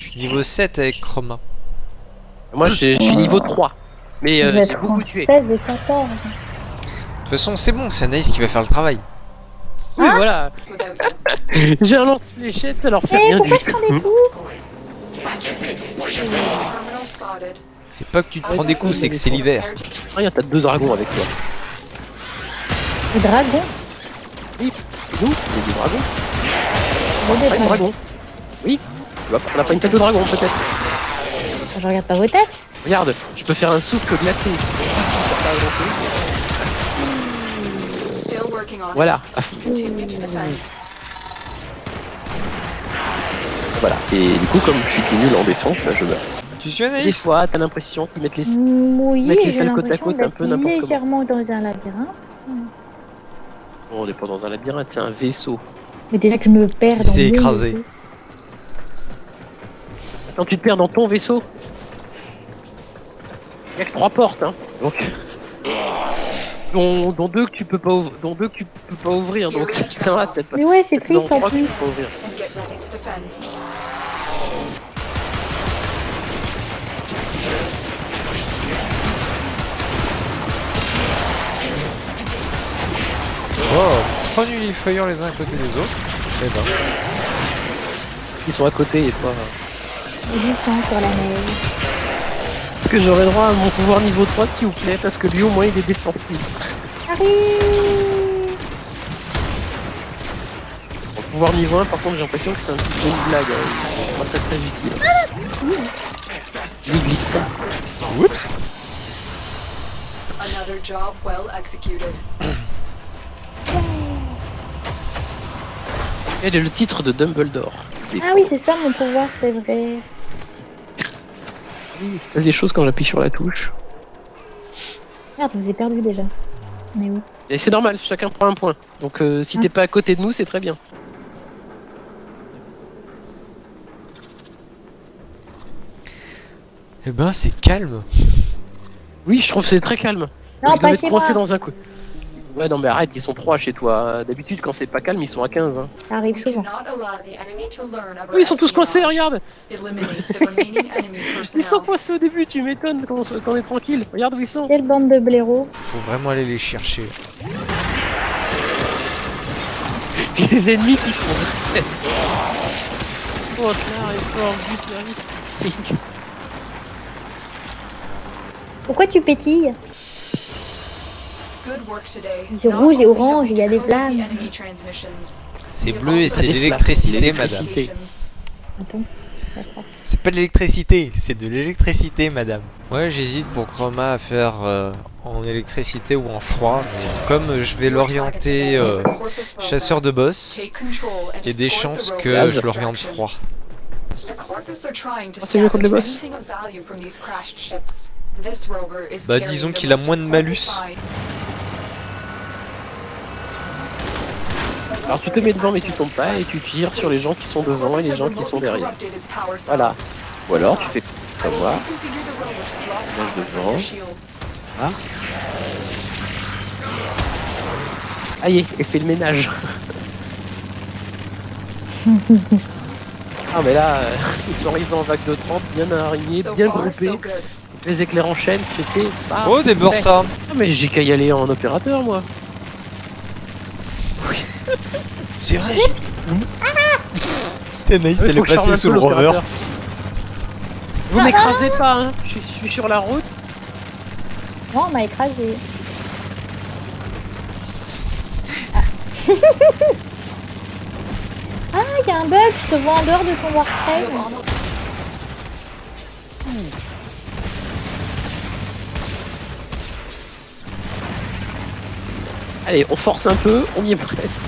Je suis niveau 7 avec Chroma. Moi, je suis niveau 3. Mais euh, j'ai beaucoup tué. 16 et 14. De toute façon, c'est bon, c'est Anaïs qui va faire le travail. Oui, Ah voilà. J'ai un lance-fléchette, ça leur fait Eh, rien du C'est pas que tu te prends des coups, c'est que c'est l'hiver. Regarde, t'as deux dragons avec toi. Des dragons Nous, on est des dragons. Bon, des dragons. dragon. Oui. Tu vois, on a pas une tête de dragon, peut-être. Je regarde pas vos têtes. Regarde, je peux faire un souffle glacé. Voilà. Voilà. Et du coup, comme je suis tout nul en défense, bah, je meurs. Tu suis Des Anaïs fois, t'as l'impression qu'ils mettent les... Oui, Mettre les j'ai salles côte à l'impression côte, un peu n'importe comment. légèrement dans un labyrinthe. Bon, on n'est pas dans un labyrinthe, c'est un vaisseau. Mais déjà que je me perds dans C'est écrasé. vaisseau. Quand tu te perds dans ton vaisseau, il y a que trois portes, hein. Donc, dont, dont deux que tu peux pas, dont deux que tu peux pas ouvrir. Donc, ça va, c'est pas. Mais ouais, c'est triste en plus. peux pas ouvrir. Oh, trois nullifiers les uns à côté des autres. Eh ben. Ils sont à côté et pas. Et du sang sur la neige. Est-ce que j'aurais droit à mon pouvoir niveau 3 s'il vous plaît Parce que lui au moins il est défensif. Harry Mon pouvoir niveau 1 par contre j'ai l'impression que c'est un petit peu une blague. hein. Pas très très utile. Lui il glisse pas. Oups Another job well executed. Elle est le titre de Dumbledore? Ah oui, c'est ça mon pouvoir, c'est vrai. Oui, il se passe des choses quand j'appuie sur la touche. Merde, je vous ai perdu déjà. Mais où Et c'est normal, chacun prend un point. Donc euh, si Ah. t'es pas à côté de nous, c'est très bien. Eh ben, c'est calme. Oui, je trouve que c'est très calme. Non, doivent pas coincés moi. dans un coup. Ouais, non, mais arrête, ils sont trois chez toi. D'habitude, quand c'est pas calme, ils sont à 15. Hein. Ça arrive souvent. Oui, ils sont tous coincés, regarde Ils sont coincés au début, tu m'étonnes quand, on est tranquille. Regarde où ils sont. Quelle bande de blaireaux. Faut vraiment aller les chercher. Les ennemis qui font. oh, là, effort du service. Pourquoi tu pétilles? C'est rouge et orange, il y a des flammes. C'est bleu et c'est de l'électricité, madame. C'est pas de l'électricité, c'est de l'électricité, madame. Ouais, j'hésite pour Chroma à faire euh, en électricité ou en froid. comme je vais l'orienter euh, chasseur de boss, il y a des chances que je l'oriente froid. The Corvus are trying to Ah, c'est mieux contre les scavenge boss. Bah, disons qu'il a moins de malus. Alors tu te mets devant, mais tu tombes pas et tu tires sur les gens qui sont devant et les gens qui sont derrière. Voilà. Ou alors tu fais comme moi. Mange devant. Ah. Aïe, et fais le ménage. ah mais là, euh, ils sont arrivés en vague de 30, bien araignées, bien groupés. Les éclairs en chaîne, c'était pas. Oh, des Bursa Ah mais j'ai qu'à y aller en opérateur moi. C'est vrai Anaïs, Il elle est faut que je charme passée un sous le rover. Vous m'écrasez pas, hein. Je suis- sur la route. Non, on m'a écrasé. Ah, Ah, il y a un bug, je te vois en dehors de ton Warframe. Allez, on force un peu, on y est presque.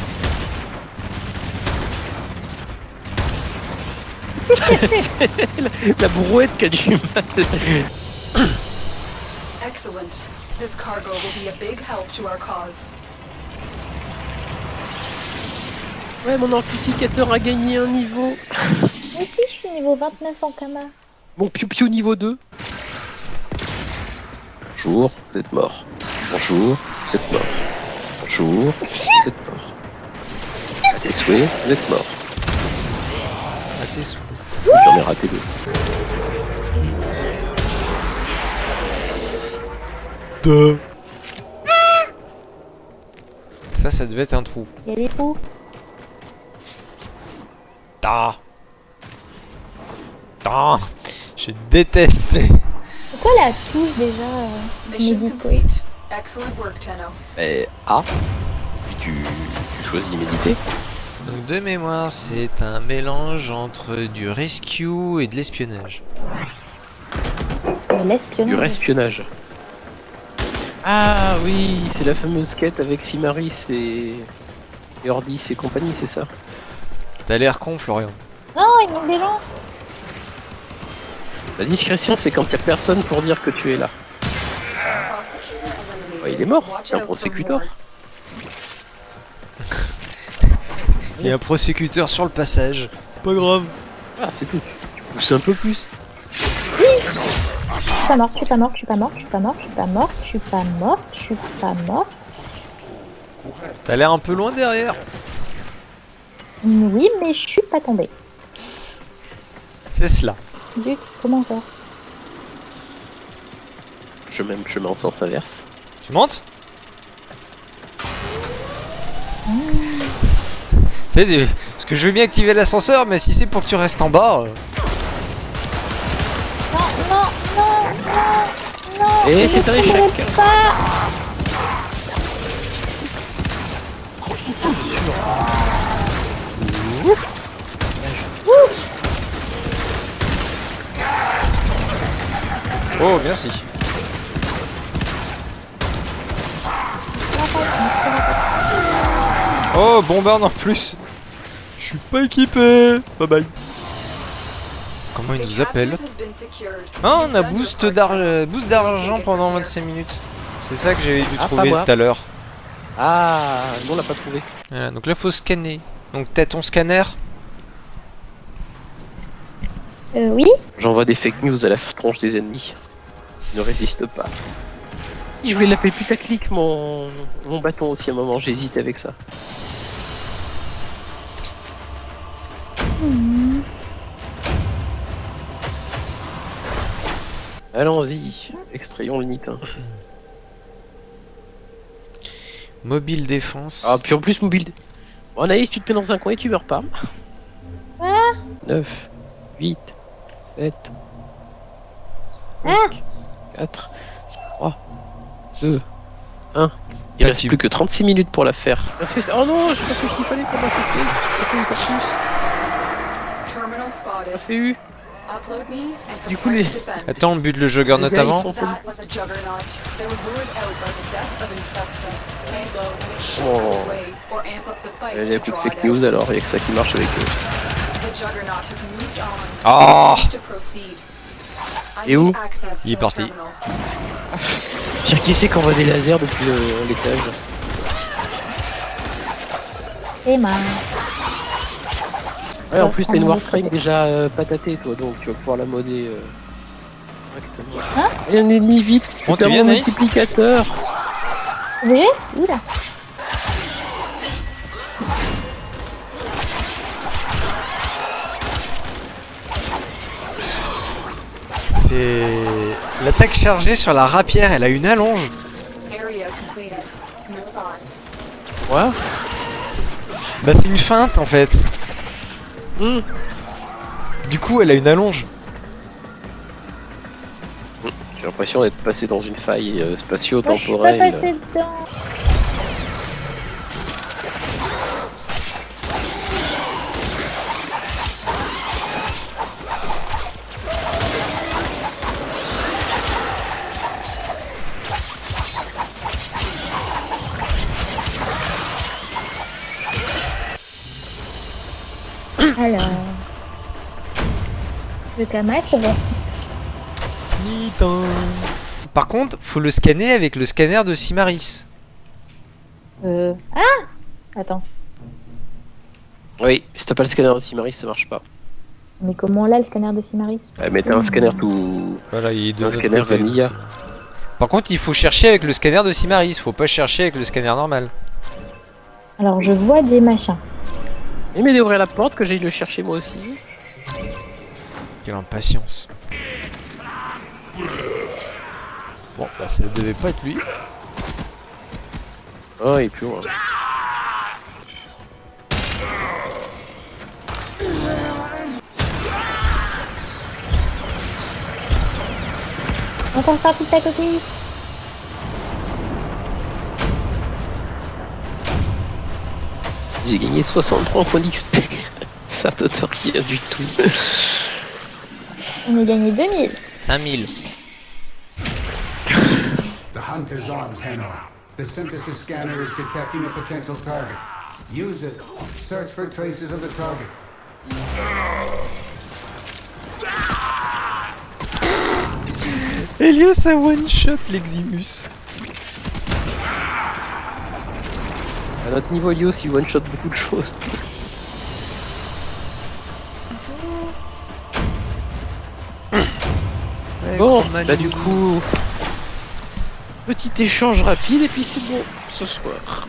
la, la brouette qui a du mal. Excellent. This cargo will be a big help to our cause. Ouais, mon amplificateur a gagné un niveau. Moi aussi, je suis niveau 29 en Kama. Mon piou-piou niveau 2. Bonjour, vous êtes mort. Bonjour, vous êtes mort. Bonjour, vous êtes mort. À tes souhaits, vous êtes mort. À tes sous. J'en ai raté deux. Deux. Ça, ça devait être un trou. Il y a des trous. Ah. Ah. Je déteste. Pourquoi la touche déjà euh, Mais A. Puis tu, tu choisis méditer. Donc de mémoire, c'est un mélange entre du rescue et de l'espionnage. de l'espionnage. Du espionnage. Ah oui, c'est la fameuse quête avec Simaris et, et Ordis et compagnie, c'est ça? T'as l'air con, Florian. Non, il manque des gens. La discrétion, c'est quand il y a personne pour dire que tu es là. Ouais, il est mort, c'est un prosécuteur. Il y a un prosécuteur sur le passage. C'est pas grave. Ah, c'est tout. Tu pousses un peu plus. Je suis pas morte, je suis pas morte, je suis pas morte, je suis pas morte, je suis pas morte, je suis pas morte, je suis pas morte. T'as l'air un peu loin derrière. Oui, mais je suis pas tombée. C'est cela. Du comment faire? Je même chemin en sens inverse. Tu montes Tu sais, des- parce que je veux bien activer l'ascenseur, mais si c'est pour que tu restes en bas... euh, Non, non, non, non, non. Et je c'est un échec. pourrai pas. Oh, merci. Oh, bombarde en plus. Je suis pas équipé. Bye bye. Comment il nous appelle Ah, on a boost d'ar- boost d'argent pendant 25 minutes. C'est ça que j'avais dû Ah, trouver tout à l'heure. Ah, nous on l'a pas trouvé. Voilà, donc là faut scanner. Donc t'as ton scanner. Euh, oui. J'envoie des fake news à la tronche des ennemis. Ils ne résistent pas. Je voulais l'appeler putaclic mon... mon bâton aussi à un moment, j'hésite avec ça. Allons-y, extrayons le nitin. Mobile défense. Ah, puis en plus, mobile. Bon, Anaïs, tu te mets dans un coin et tu meurs pas. Ah. 9, 8, 7, Ah. 5, 4, 3, 2, 1. Il Pas reste plus que 36 minutes pour la faire. Oh non, j'ai pas fait ce qu'il fallait pour. Terminal spotted. J'ai fait U. Du coup, les-. Attends, on bute le juggernaut gars, avant. Oh. Elle a to coup de draw fake news alors, il y a que ça qui marche avec eux. Ah. I Et où? Il est parti. qui c'est qu'on voit des lasers depuis le- l'étage? Marrant. Ouais, en plus t'as on une Warframe déjà euh, patatée toi, donc tu vas pouvoir la modder. Euh... correctement. Hein Et un ennemi vite viens, mon Naïs multiplicateur voyez Oula. C'est l'attaque chargée sur la rapière. Elle a une allonge. On. Ouais Bah c'est une feinte en fait. Hmm. Du coup, elle a une allonge. J'ai l'impression d'être passé dans une faille euh, Moi, je suis pas spatio-temporelle. dedans. Alors. Le c'est bon. Par contre, faut le scanner avec le scanner de Simaris. Euh. Ah Attends. Oui, si t'as pas le scanner Simaris, ça marche pas. Mais comment là le scanner de Simaris? Ouais, mais t'as un scanner tout. Voilà, il est de Un scanner vanilla. Par contre, il faut chercher avec le scanner de Simaris. Faut pas chercher avec le scanner normal. Alors je vois des machins. Il m'aide d'ouvrir la porte que j'aille le chercher moi aussi. Quelle impatience. Bon, bah ça devait pas être lui. Oh, et plus loin. On t'en sort toute ta coquille J'ai gagné 63 points d'XP. Ça te donne rien du tout. On a gagné 2000 5000. The hunt is on, Tenor. The synthesis scanner is detecting a potential target. Use it. Search for traces of the target. Elios a one shot l'Eximus. À notre niveau, Elios, il one-shot beaucoup de choses. Bon, bah du coup, petit échange rapide et puis c'est bon ce soir.